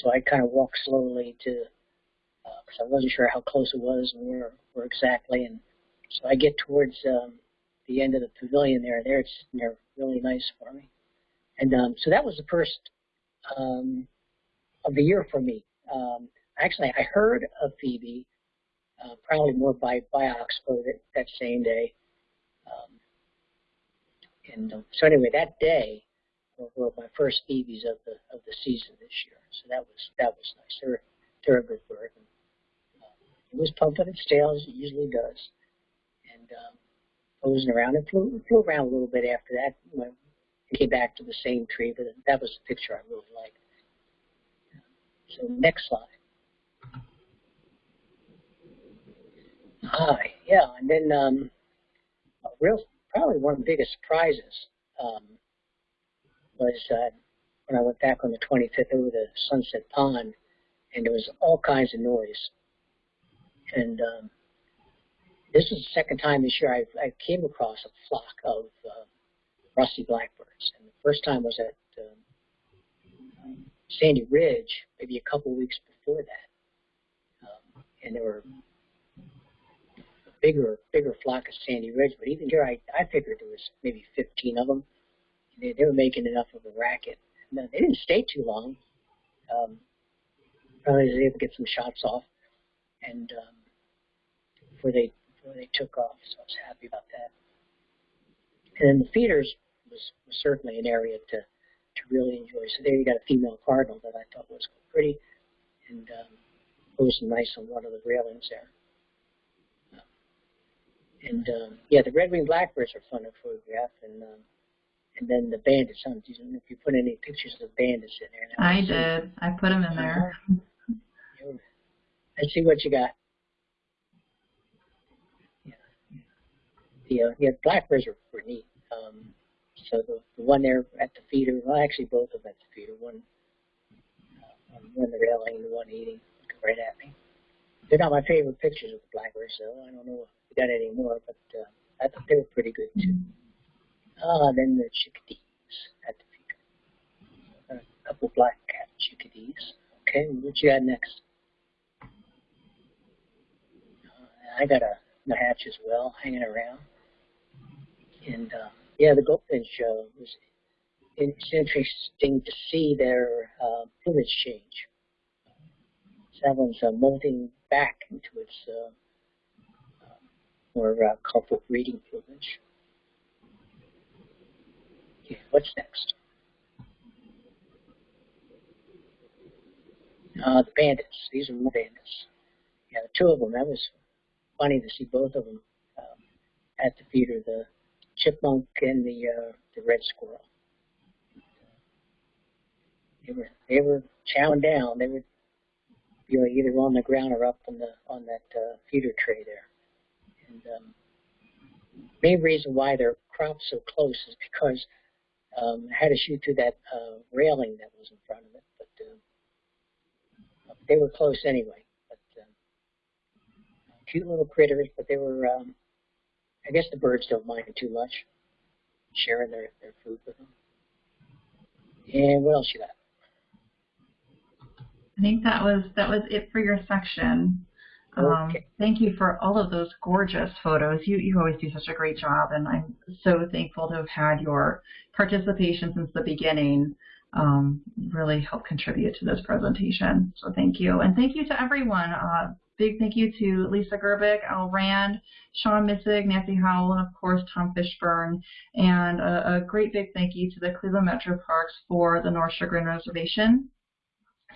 so I kind of walked slowly to, because uh, I wasn't sure how close it was and where, where exactly, and so I get towards um, the end of the pavilion there. And there, it's sitting there really nice for me, and um, so that was the first um, of the year for me. Um, actually, I heard of Phoebe uh, probably more by, by Oxbow that, that same day. Um, and um, so anyway, that day were my first Phoebes of the of the season this year. So that was that was nice. They're they're a good bird. And, uh, it was pumping its tail as it usually does, and um, posing around. It flew, flew around a little bit after that. When it came back to the same tree, but that was the picture I really liked. So next slide. Hi, yeah, and then um, real probably one of the biggest surprises um, was uh, when I went back on the 25th over to Sunset Pond, and there was all kinds of noise. And um, this is the second time this year I, I came across a flock of uh, rusty the first time was at um, Sandy Ridge, maybe a couple weeks before that, um, and there were a bigger bigger flock of Sandy Ridge, but even here I, I figured there was maybe 15 of them. They, they were making enough of a racket. And they didn't stay too long. Um, probably was able to get some shots off, and um, before they before they took off, so I was happy about that. And then the feeders was, was certainly an area to to really enjoy. So there you got a female cardinal that I thought was pretty, and um, posing nice on one of the railings there. And um, yeah, the red-winged blackbirds are fun to photograph, and um, and then the bandits. I don't know if you put any pictures of bandits in there. I did. I put them in there. Let's see what you got. Yeah, the uh, yeah blackbirds are, were neat. Um, so the, the one there at the feeder, well, actually both of them at the feeder. One, uh, one the railing, and the one eating, looking right at me. They're not my favorite pictures of the blackbirds, so I don't know done anymore, but uh, I thought they were pretty good too. Ah, then the chickadees at the feeder. A couple black cap chickadees. Okay, what you got next? Uh, I got a hatch as well hanging around. And uh, yeah, the goldfinch uh, was it's interesting to see their uh, plumage change. That one's uh, molting back into its uh, more uh, colorful breeding plumage. Okay, what's next? Uh, the bandits. These are more bandits. Yeah, two of them. That was funny to see both of them um, at the feeder, the chipmunk and the uh, the red squirrel. They were they were chowing down. They were you know, either on the ground or up on the on that uh, feeder tray there. And um, main reason why their crop's so close is because um, I had to shoot through that uh, railing that was in front of it, but uh, they were close anyway. But um, cute little critters, but they were. Um, I guess the birds don't mind too much sharing their, their food with them. And what else you got? I think that was that was it for your section. Um, okay. Thank you for all of those gorgeous photos. You you always do such a great job, and I'm so thankful to have had your participation since the beginning. Um, really helped contribute to this presentation. So thank you, and thank you to everyone. Uh, big thank you to Lisa Gerbic, Al Rand, Sean Missig, Nancy Howell, and of course Tom Fishburne. And a, a great big thank you to the Cleveland Metro Parks for the North Chagrin Reservation.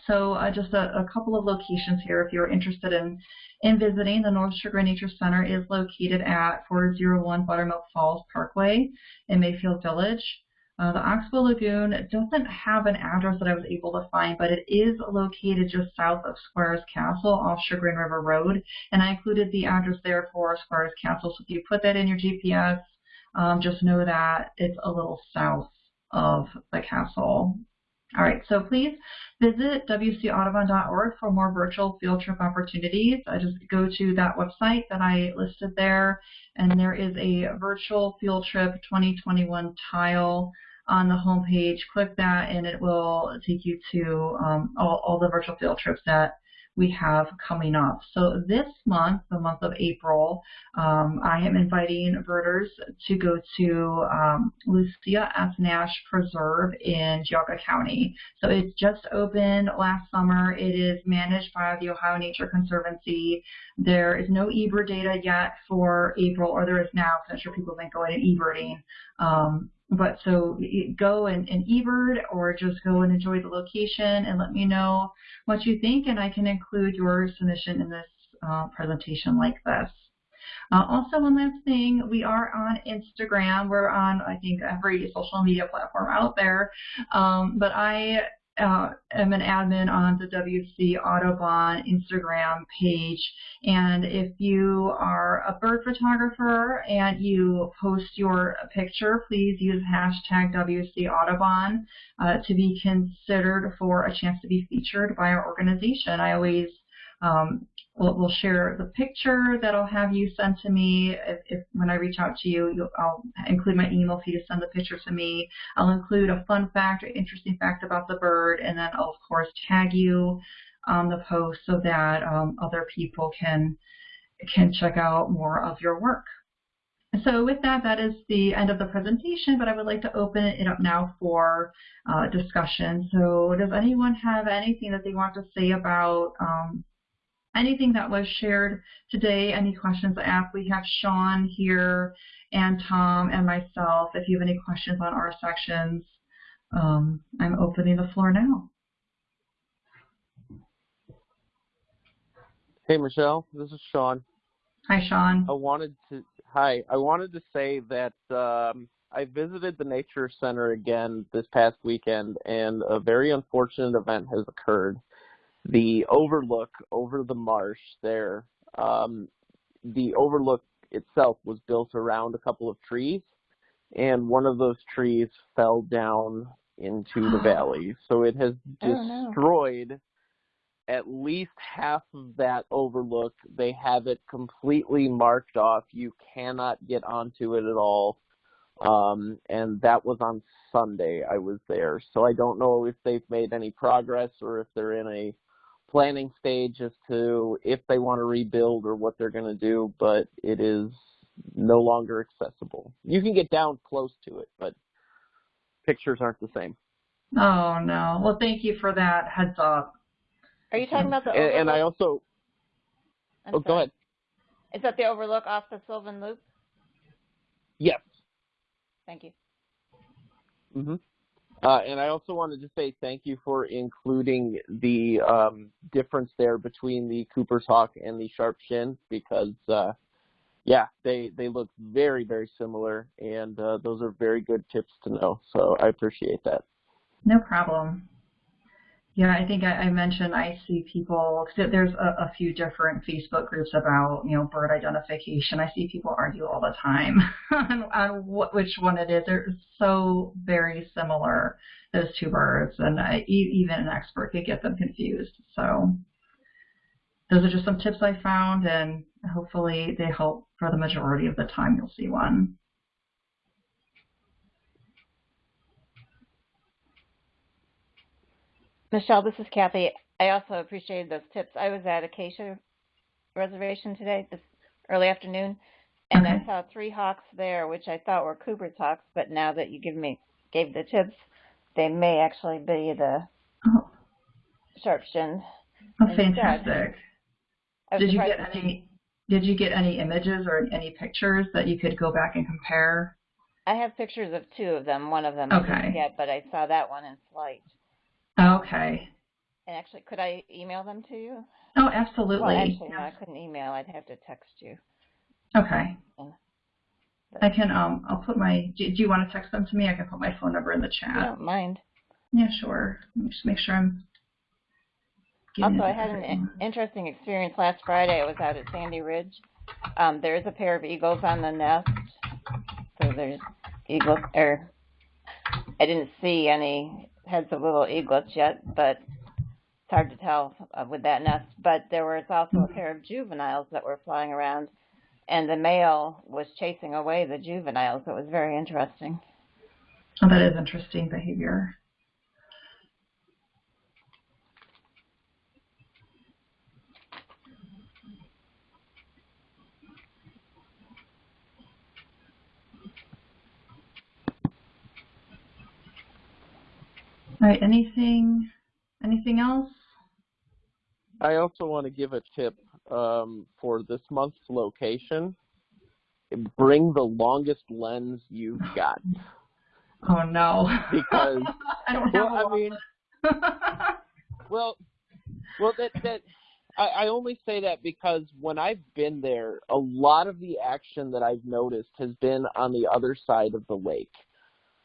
So uh, just a, a, couple of locations here if you're interested in, in visiting. The North Chagrin Nature Center is located at 401 Buttermilk Falls Parkway in Mayfield Village. Uh, the Oxbow Lagoon doesn't have an address that I was able to find, but it is located just south of Squires Castle off Chagrin River Road, and I included the address there for Squires Castle. So if you put that in your GPS, um, just know that it's a little south of the castle. All right, so please visit wcaudubon.org for more virtual field trip opportunities. I just go to that website that I listed there, and there is a virtual field trip 2021 tile on the homepage. Click that, and it will take you to um, all, all the virtual field trips that we have coming up. So this month, the month of April, um, I am inviting birders to go to um, Lucia S. Nash Preserve in Geauga County. So it's just opened last summer. It is managed by the Ohio Nature Conservancy. There is no eBird data yet for April, or there is now, I'm sure people have been going and eBirding. Um, but so go and, and eBird or just go and enjoy the location and let me know what you think and I can include your submission in this uh, presentation like this. Uh, also, one last thing, we are on Instagram. We're on, I think, every social media platform out there. Um, but I uh, am an admin on the WC Audubon Instagram page. And if you are a bird photographer and you post your picture, please use hashtag WC Audubon uh, to be considered for a chance to be featured by our organization. I always um, we'll, we'll, share the picture that I'll have you send to me. If, if when I reach out to you, I'll include my email for you to send the picture to me. I'll include a fun fact or interesting fact about the bird, and then I'll of course tag you on the post so that um, other people can can check out more of your work. So with that, that is the end of the presentation, but I would like to open it up now for uh, discussion. So does anyone have anything that they want to say about um, anything that was shared today, any questions asked. We have Sean here and Tom and myself. If you have any questions on our sections, um, I'm opening the floor now. Hey, Michelle, this is Sean. Hi, Sean. I wanted to, hi, I wanted to say that um, I visited the Nature Center again this past weekend, and a very unfortunate event has occurred the overlook over the marsh there. Um, the overlook itself was built around a couple of trees, and one of those trees fell down into the valley. So it has destroyed oh, at least half of that overlook. They have it completely marked off. You cannot get onto it at all. Um, and that was on Sunday I was there. So I don't know if they've made any progress or if they're in a planning stage as to if they want to rebuild or what they're going to do, but it is no longer accessible. You can get down close to it, but pictures aren't the same. Oh no. Well, thank you for that heads up. Are you talking about the And, and I also, I'm oh, go ahead. Is that the overlook off the Sylvan Loop? Yes. Thank you. hmm Uh, and I also wanted to say thank you for including the um, difference there between the Cooper's Hawk and the Sharp Shin because, uh, yeah, they they look very very similar, and uh, those are very good tips to know. So I appreciate that. No problem. Yeah, I think I, I mentioned I see people, cause there's a, a few different Facebook groups about, you know, bird identification. I see people argue all the time on, on what, which one it is. They're so very similar, those two birds, and I, even an expert could get them confused. So those are just some tips I found, and hopefully they help for the majority of the time you'll see one. Michelle, this is Kathy. I also appreciated those tips. I was at Acacia Reservation today, this early afternoon, and I saw three hawks there, which I thought were Cooper's hawks, but now that you give me gave the tips, they may actually be the Oh, sharp oh fantastic. Did you get any? Did you get any images or any pictures that you could go back and compare? I have pictures of two of them. One of them I Okay. didn't get, but I saw that one in flight. Okay. And actually, could I email them to you? Oh, absolutely. Well, actually, no, I couldn't email. I'd have to text you. Okay. I can. Um. I'll put my. Do, do you want to text them to me? I can put my phone number in the chat. don't mind. Yeah, sure. Let me just make sure I'm. Also, I had an i- interesting experience last Friday. I was out at Sandy Ridge. Um, there is a pair of eagles on the nest. So there's eagles, or I didn't see any heads of little eaglets yet, but it's hard to tell uh, with that nest. But there was also a pair of juveniles that were flying around, and the male was chasing away the juveniles. It was very interesting. Oh, that is interesting behavior. All right. Anything? Anything else? I also want to give a tip um, for this month's location. Bring the longest lens you've got. Oh no. Because- I don't have Well, a I mean, Well, well, that that I, I only say that because when I've been there, a lot of the action that I've noticed has been on the other side of the lake,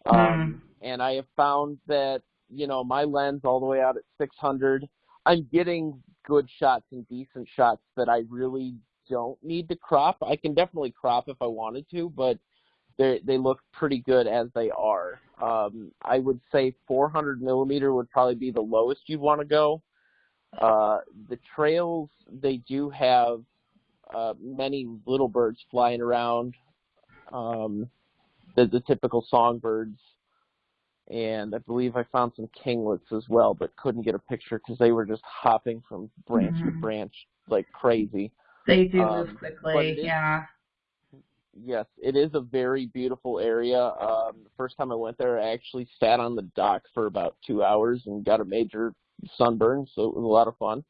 um, and I have found that you know my lens all the way out at 600, I'm getting good shots and decent shots that I really don't need to crop. I can definitely crop if I wanted to, but they they look pretty good as they are. Um, I would say 400 millimeter would probably be the lowest you'd want to go. Uh, the trails they do have uh, many little birds flying around. Um, the, the typical songbirds, and I believe I found some kinglets as well, but couldn't get a picture because they were just hopping from branch to Mhm. branch like crazy. they do um, move quickly. is- Yeah. Yes, it is a very beautiful area. Um, the first time I went there, I actually sat on the dock for about two hours and got a major sunburn, so it was a lot of fun.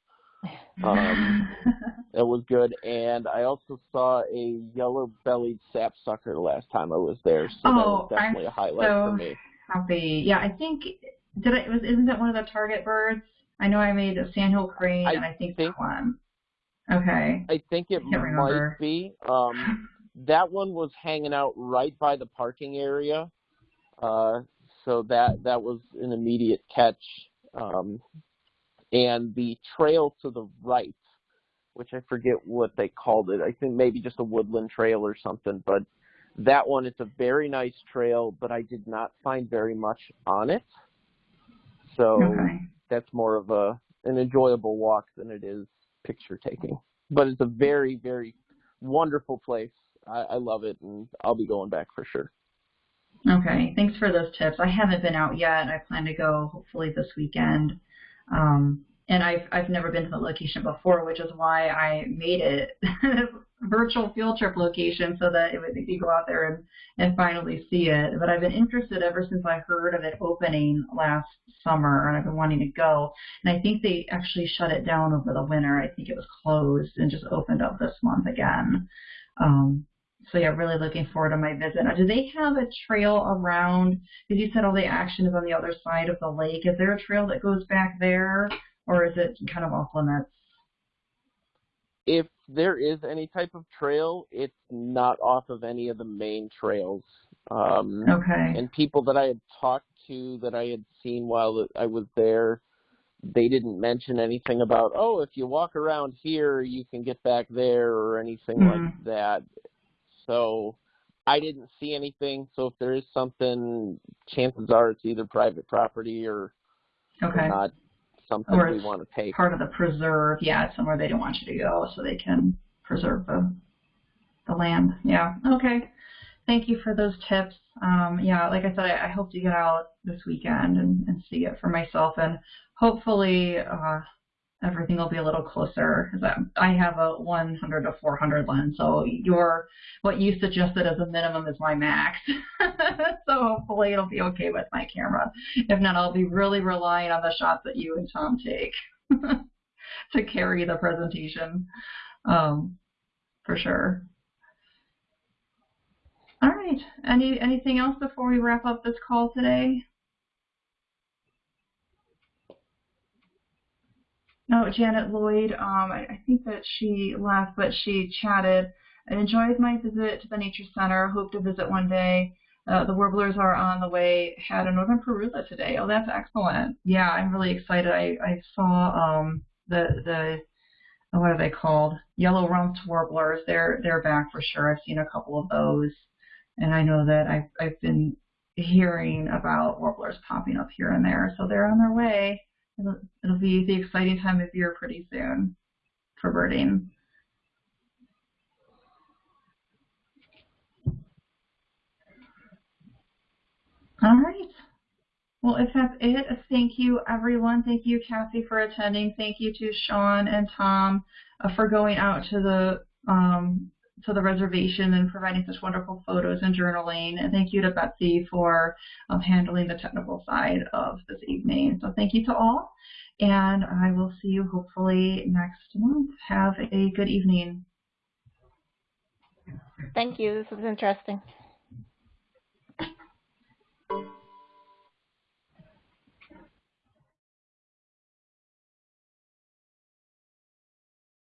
Um, It was good, and I also saw a yellow-bellied sapsucker the last time I was there, so that was Oh, I'm definitely a highlight so for me. Happy. Yeah, I think did I was isn't that one of the target birds? I know I made a sandhill crane I and I think, think- that one. Okay. I think it I can't remember. might be. Um, that one was hanging out right by the parking area, uh, so that that was an immediate catch. Um, and the trail to the right, which I forget what they called it. I think maybe just a woodland trail or something. But that one, it's a very nice trail, but I did not find very much on it. So Okay. that's more of a an enjoyable walk than it is picture taking. But it's a very, very wonderful place. I, I love it, and I'll be going back for sure. Okay. Thanks for those tips. I haven't been out yet. I plan to go hopefully this weekend. Um, and I've I've never been to the location before, which is why I made it virtual field trip location so that it would you go out there and and finally see it. But I've been interested ever since I heard of it opening last summer, and I've been wanting to go. And I think they actually shut it down over the winter. I think it was closed and just opened up this month again. Um, so yeah, really looking forward to my visit. Now, do they have a trail around? Because you said all the action is on the other side of the lake. Is there a trail that goes back there, or is it kind of off limits? If there is any type of trail, it's not off of any of the main trails. Um, Okay. and people that I had talked to that I had seen while I was there, they didn't mention anything about, oh, if you walk around here, you can get back there or anything Mhm. like that. So I didn't see anything. So if there is something, chances are it's either private property or, or not something Or we want to take. Part of the preserve, yeah, it's somewhere they don't want you to go, so they can preserve the the land. Yeah. Okay. Thank you for those tips. Um, yeah, like I said, I, I hope to get out this weekend and, and see it for myself, and hopefully uh, everything will be a little closer. I have a 100 to 400 lens, so your what you suggested as a minimum is my max. so hopefully it'll be okay with my camera. If not, I'll be really relying on the shots that you and Tom take to carry the presentation, um, for sure. All right. Any anything else before we wrap up this call today? No, Janet Lloyd. Um, I, I think that she left, but she chatted. I enjoyed my visit to the Nature Center. Hope to visit one day. Uh, the warblers are on the way. Had a northern parula today. Oh, that's excellent. Yeah, I'm really excited. I, I saw um, the the oh, what are they called? Yellow rumped warblers. They're they're back for sure. I've seen a couple of those, and I know that I've I've been hearing about warblers popping up here and there. So they're on their way. It'll, it'll be the exciting time of year pretty soon for birding. All right. Well, if that's it, thank you, everyone. Thank you, Cassie, for attending. Thank you to Sean and Tom uh, for going out to the um, to the reservation and providing such wonderful photos and journaling. And thank you to Betsy for um, handling the technical side of this evening. So thank you to all, and I will see you hopefully next month. Have a good evening. Thank you. This was interesting.